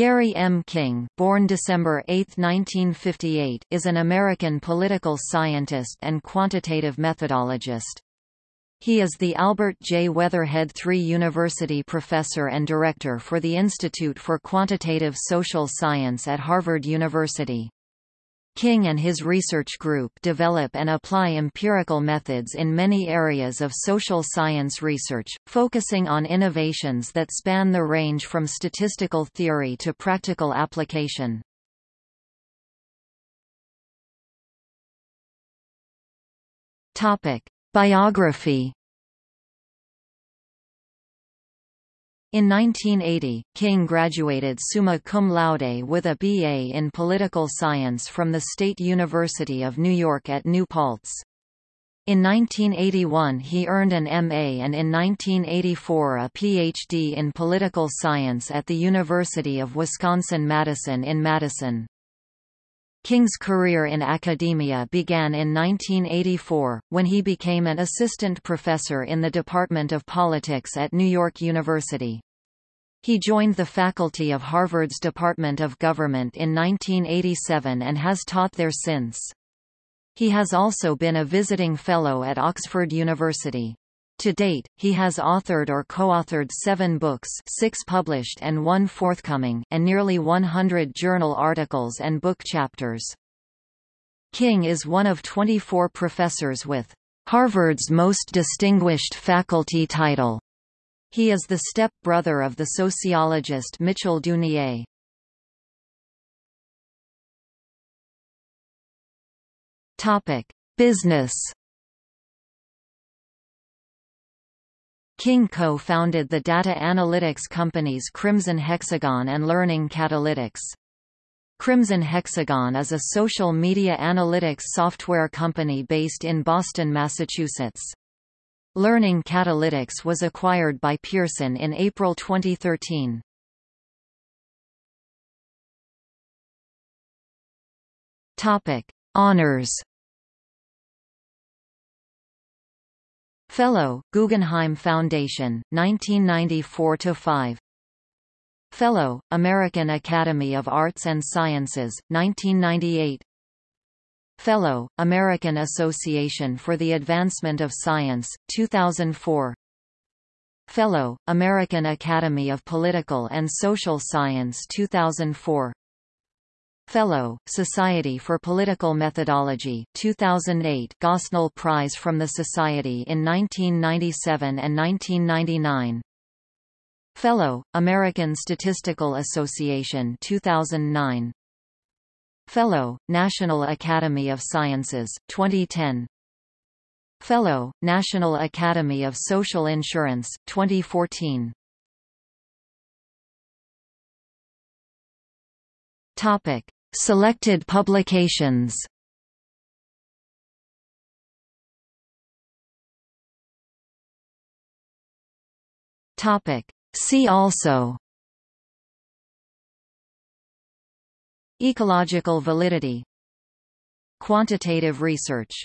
Gary M. King born December 8, 1958, is an American political scientist and quantitative methodologist. He is the Albert J. Weatherhead III University Professor and Director for the Institute for Quantitative Social Science at Harvard University. King and his research group develop and apply empirical methods in many areas of social science research, focusing on innovations that span the range from statistical theory to practical application. Biography In 1980, King graduated summa cum laude with a B.A. in political science from the State University of New York at New Paltz. In 1981 he earned an M.A. and in 1984 a Ph.D. in political science at the University of Wisconsin-Madison in Madison. King's career in academia began in 1984, when he became an assistant professor in the Department of Politics at New York University. He joined the faculty of Harvard's Department of Government in 1987 and has taught there since. He has also been a visiting fellow at Oxford University. To date, he has authored or co-authored seven books six published and one forthcoming and nearly 100 journal articles and book chapters. King is one of 24 professors with Harvard's most distinguished faculty title. He is the step-brother of the sociologist Mitchell Duneier. Business King co-founded the data analytics companies Crimson Hexagon and Learning Catalytics. Crimson Hexagon is a social media analytics software company based in Boston, Massachusetts. Learning Catalytics was acquired by Pearson in April 2013. Topic: Honors Fellow, Guggenheim Foundation, 1994–5 Fellow, American Academy of Arts and Sciences, 1998 Fellow, American Association for the Advancement of Science, 2004 Fellow, American Academy of Political and Social Science 2004 Fellow, Society for Political Methodology 2008 Gosnell Prize from the Society in 1997 and 1999 Fellow, American Statistical Association 2009 Fellow, National Academy of Sciences, 2010 Fellow, National Academy of Social Insurance, 2014 Topic Selected publications. Topic. See also. Ecological validity. Quantitative research